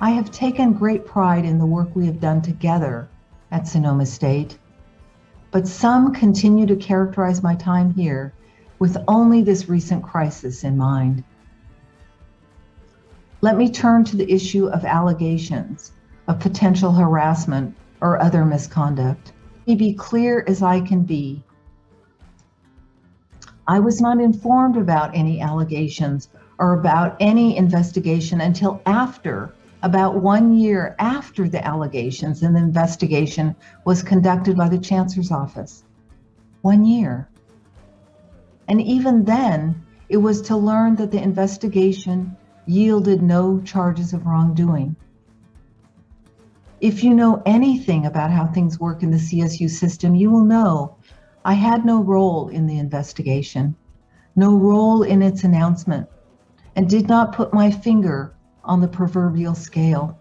have taken great pride in the work we have done together at Sonoma State, but some continue to characterize my time here with only this recent crisis in mind. Let me turn to the issue of allegations of potential harassment or other misconduct. Let me be clear as I can be. I was not informed about any allegations or about any investigation until after, about one year after the allegations and the investigation was conducted by the Chancellor's office. One year. And even then, it was to learn that the investigation yielded no charges of wrongdoing. If you know anything about how things work in the CSU system, you will know I had no role in the investigation, no role in its announcement, and did not put my finger on the proverbial scale.